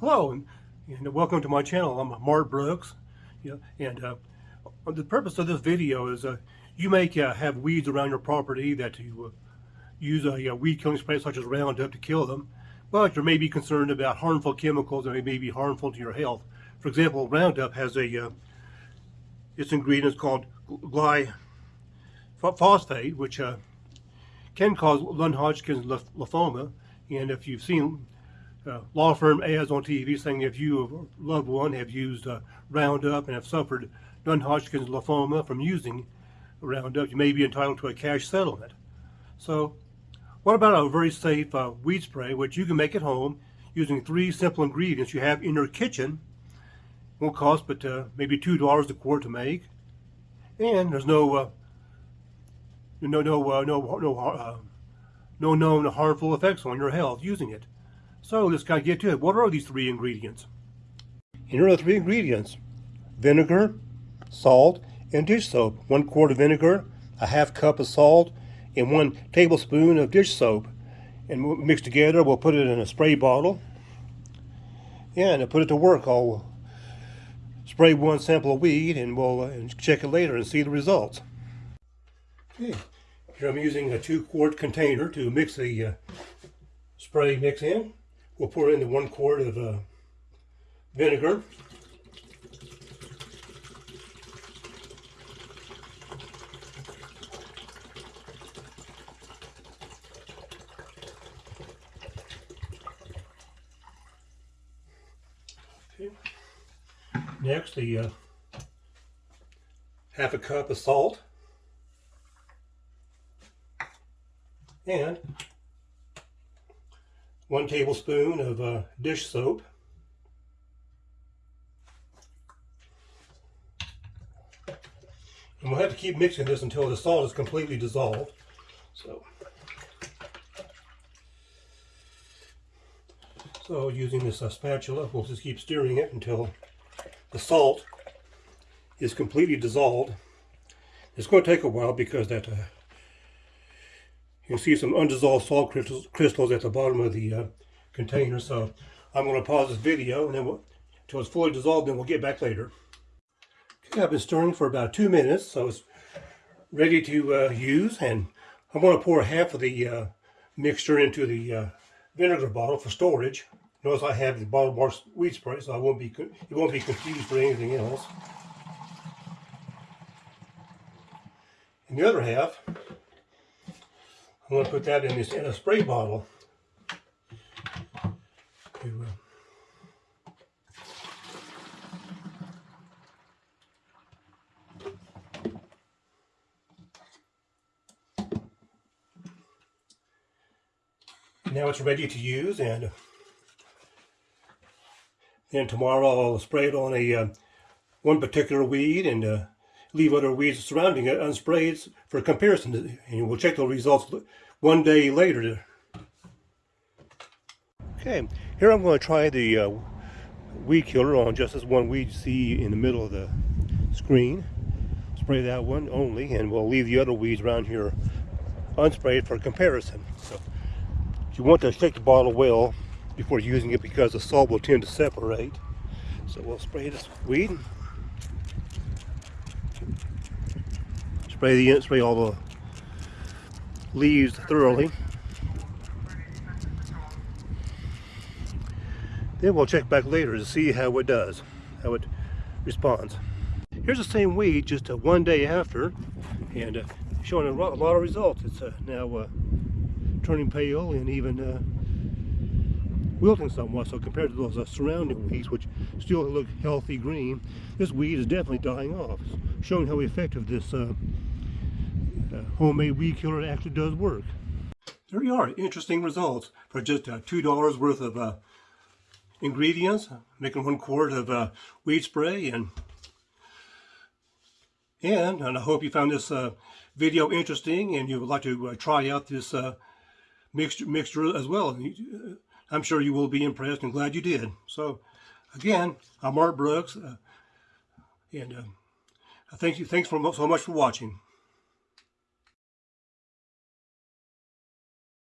Hello, and, and welcome to my channel. I'm Mart Brooks. Yeah, and uh, the purpose of this video is uh, you may uh, have weeds around your property that you uh, use a, weed killing spray such as Roundup to kill them, but you may be concerned about harmful chemicals that may be harmful to your health. For example, Roundup has a uh, its ingredient is called glyphosate, which uh, can cause non-Hodgkin's lymphoma. And if you've seen uh, law firm ads on TV saying if you loved one have used uh, Roundup and have suffered non-Hodgkin's lymphoma from using Roundup, you may be entitled to a cash settlement. So what about a very safe uh, weed spray, which you can make at home using three simple ingredients you have in your kitchen. Won't cost but uh, maybe $2 a quart to make. And there's no uh, no no uh, no no uh, no known harmful effects on your health using it. So let's of get to it. What are these three ingredients? Here are the three ingredients. Vinegar, salt, and dish soap. One quart of vinegar, a half cup of salt, and one tablespoon of dish soap. And mixed together, we'll put it in a spray bottle. Yeah, and put it to work. I'll spray one sample of weed and we'll uh, check it later and see the results. Okay, here I'm using a two quart container to mix the uh, spray mix in. We'll pour in the one quart of uh, vinegar. Okay. Next, the uh, half a cup of salt and one tablespoon of uh, dish soap, and we'll have to keep mixing this until the salt is completely dissolved. So, so using this uh, spatula, we'll just keep stirring it until the salt is completely dissolved. It's going to take a while because that uh, You'll see some undissolved salt crystals, crystals at the bottom of the uh, container. So I'm going to pause this video and then we'll, until it's fully dissolved, then we'll get back later. Okay, I've been stirring for about two minutes, so it's ready to uh, use. And I'm going to pour half of the uh, mixture into the uh, vinegar bottle for storage. Notice I have the bottle marked weed spray, so I won't be it won't be confused for anything else. And the other half going to put that in, this, in a spray bottle. Now it's ready to use and then tomorrow I'll spray it on a uh, one particular weed and uh, leave other weeds surrounding it unsprayed for comparison. And we'll check the results one day later. Okay, here I'm going to try the uh, weed killer on just this one weed you see in the middle of the screen. Spray that one only, and we'll leave the other weeds around here unsprayed for comparison. So you want to shake the bottle well before using it because the salt will tend to separate. So we'll spray this weed. Spray the spray all the leaves thoroughly. Then we'll check back later to see how it does, how it responds. Here's the same weed just uh, one day after and uh, showing a lot, of results. It's uh, now uh, turning pale and even uh, wilting somewhat. So compared to those uh, surrounding weeds, which still look healthy green, this weed is definitely dying off, showing how effective this uh, homemade weed killer actually does work. There you are, interesting results for just uh, $2 worth of uh, ingredients, making one quart of uh, weed spray and and, and I hope you found this uh, video interesting and you would like to uh, try out this uh, mixture, mixture as well. I'm sure you will be impressed and glad you did. So again, I'm Mart Brooks uh, and uh, thank you, thanks for, so much for watching.